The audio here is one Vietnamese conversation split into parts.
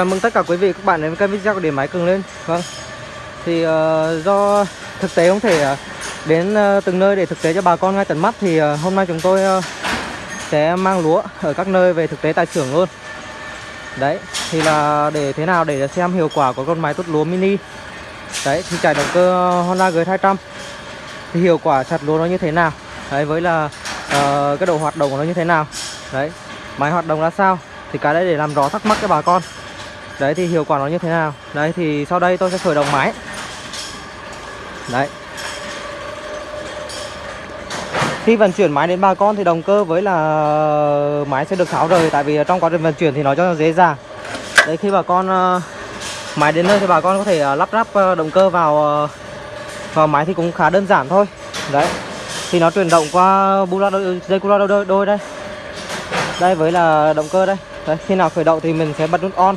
chào mừng tất cả quý vị các bạn đến với kênh video của điện máy cường lên. Vâng. Thì uh, do thực tế không thể uh, đến uh, từng nơi để thực tế cho bà con ngay tận mắt thì uh, hôm nay chúng tôi uh, sẽ mang lúa ở các nơi về thực tế tại xưởng luôn. Đấy thì là để thế nào để xem hiệu quả của con máy tốt lúa mini. Đấy thì chạy động cơ Honda G200 thì hiệu quả chặt lúa nó như thế nào? Đấy với là uh, cái độ hoạt động của nó như thế nào? Đấy máy hoạt động ra sao? Thì cái đấy để làm rõ thắc mắc cho bà con đấy thì hiệu quả nó như thế nào? Đấy thì sau đây tôi sẽ khởi động máy. Đấy. Khi vận chuyển máy đến bà con thì động cơ với là máy sẽ được tháo rời tại vì trong quá trình vận chuyển thì nó cho dễ dàng. Đấy khi bà con ờ, máy đến nơi thì bà con có thể ờ, lắp ráp ờ, động cơ vào vào máy thì cũng khá đơn giản thôi. Đấy. Thì nó chuyển động qua bu la dây cu loa đôi, đôi đây. Đây với là động cơ đây. Đấy, khi nào khởi động thì mình sẽ bật nút on.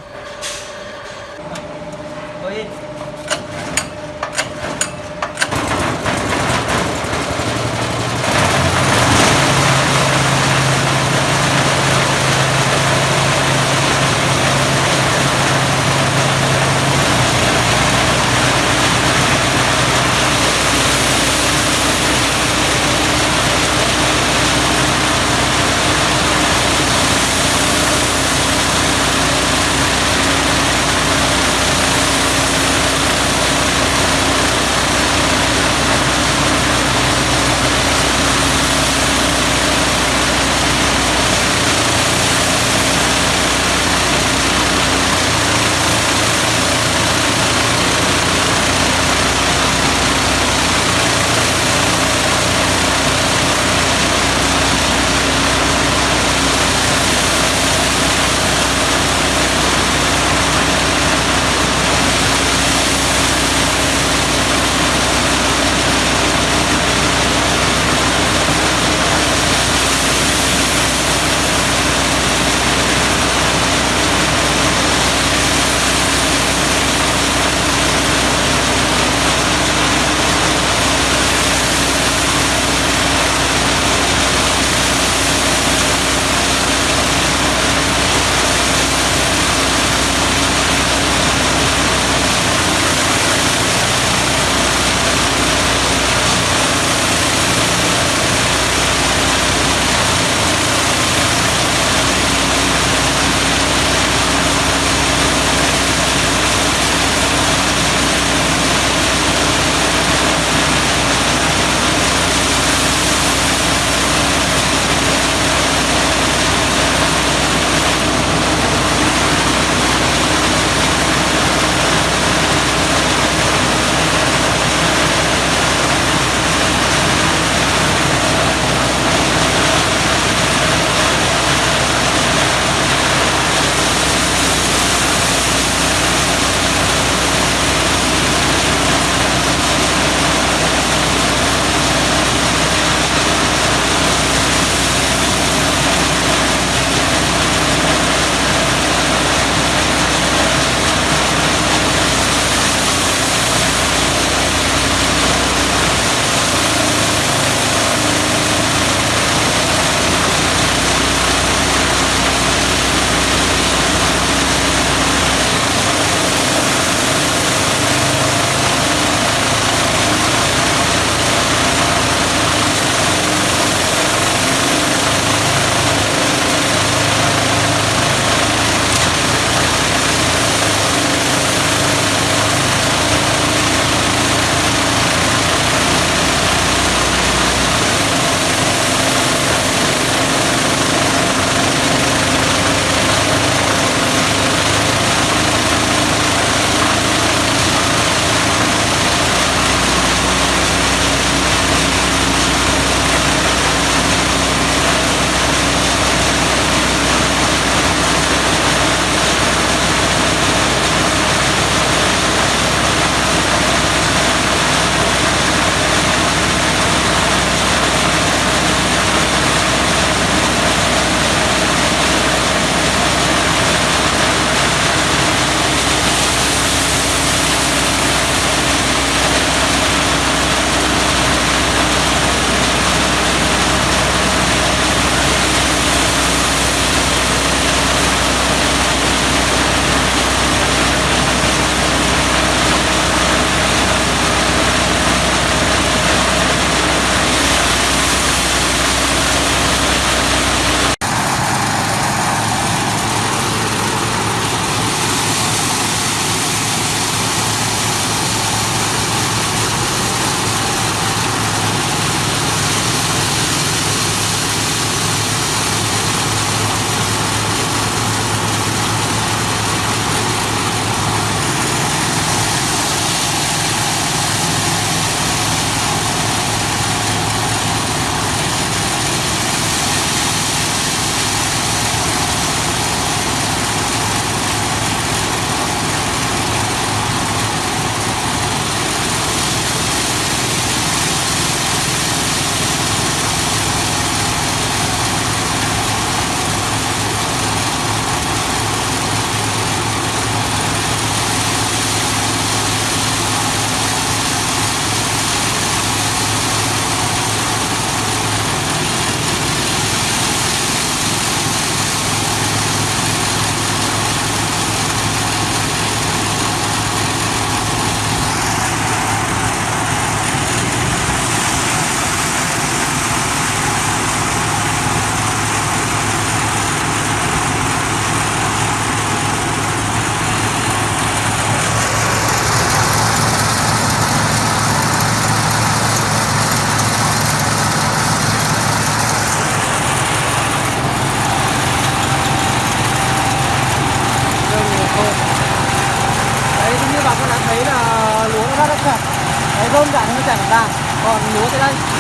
Rơm cả nó chảy vào vàng còn lúa thì đây.